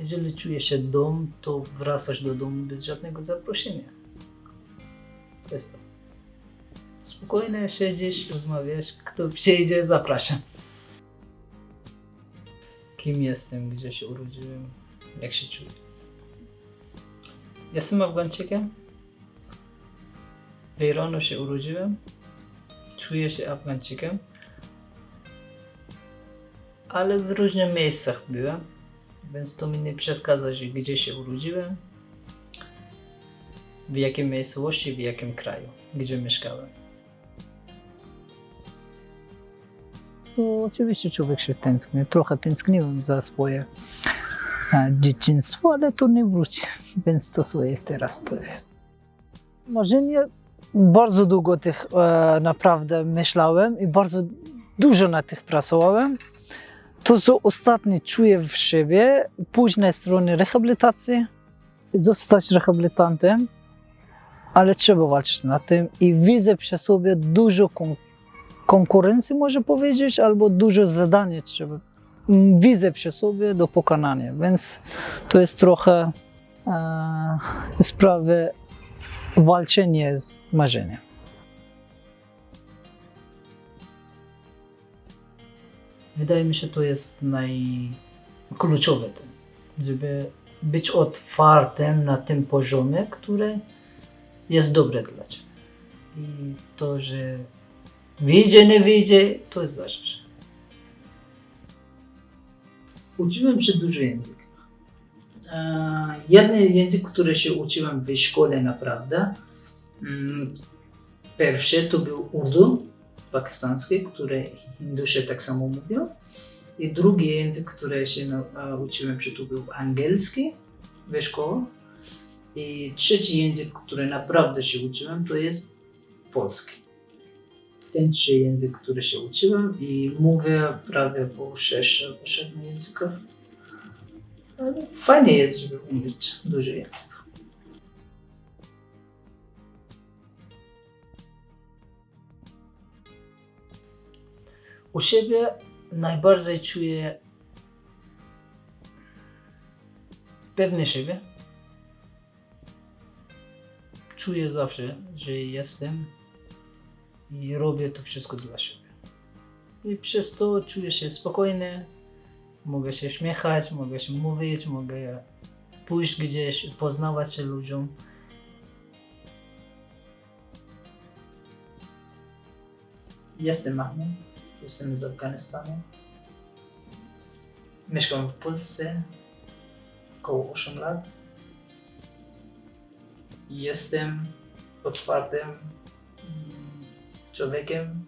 Jeżeli czujesz się dom, to wracasz do domu bez żadnego zaproszenia. To jest to. Spokojnie siedzisz, rozmawiasz, kto przyjdzie, zapraszam. Kim jestem, gdzie się urodziłem, jak się czuję. Jestem Afgańczykiem. W Iranu się urodziłem. Czuję się Afgańczykiem. Ale w różnych miejscach byłem, więc to mi nie przeszkadza, że gdzie się urodziłem, w jakiej miejscowości, w jakim kraju, gdzie mieszkałem. To oczywiście człowiek się tęskni. Trochę tęskniłem za swoje e, dzieciństwo, ale to nie wróci, więc to co jest teraz, to jest. Marzenie bardzo długo tych e, naprawdę myślałem i bardzo dużo na tych pracowałem. To, co ostatnio czuję w siebie, pójść na stronę rehabilitacji, zostać rehabilitantem, ale trzeba walczyć na tym i widzę przy sobie dużo kon- konkurencji, może powiedzieć, albo dużo zadań trzeba. mm, Widzę przy sobie do pokonania, więc to jest trochę e, sprawy walczenie z marzeniem. Wydaje mi się, to jest najkluczowe, żeby być otwartym na tym poziomie, który jest dobre dla Ciebie. I to, że wyjdzie, nie wyjdzie, to dalsza rzecz. Uczyłem się dużo języków. E, Jeden język, który się uczyłem w szkole naprawdę, mm, pierwszy to był Urdu, pakistański, który Hindusze tak samo mówią. I drugi język, który się uczyłem się, to był angielski w szkole. I trzeci język, który naprawdę się uczyłem, to jest polski. Ten trzy język, który się uczyłem i mówię prawie po 6 albo 7 językach. Ale fajnie jest, żeby umieć dużo języków. U siebie najbardziej czuję pewny siebie. Czuję zawsze, że jestem i robię to wszystko dla siebie. I przez to czuję się spokojny, mogę się śmiechać, mogę się mówić, mogę pójść gdzieś, poznawać się ludziom. Jestem Mahmoud, jestem z Afganistanu. Mieszkam w Polsce około 8 lat. Jestem otwartym mm, człowiekiem,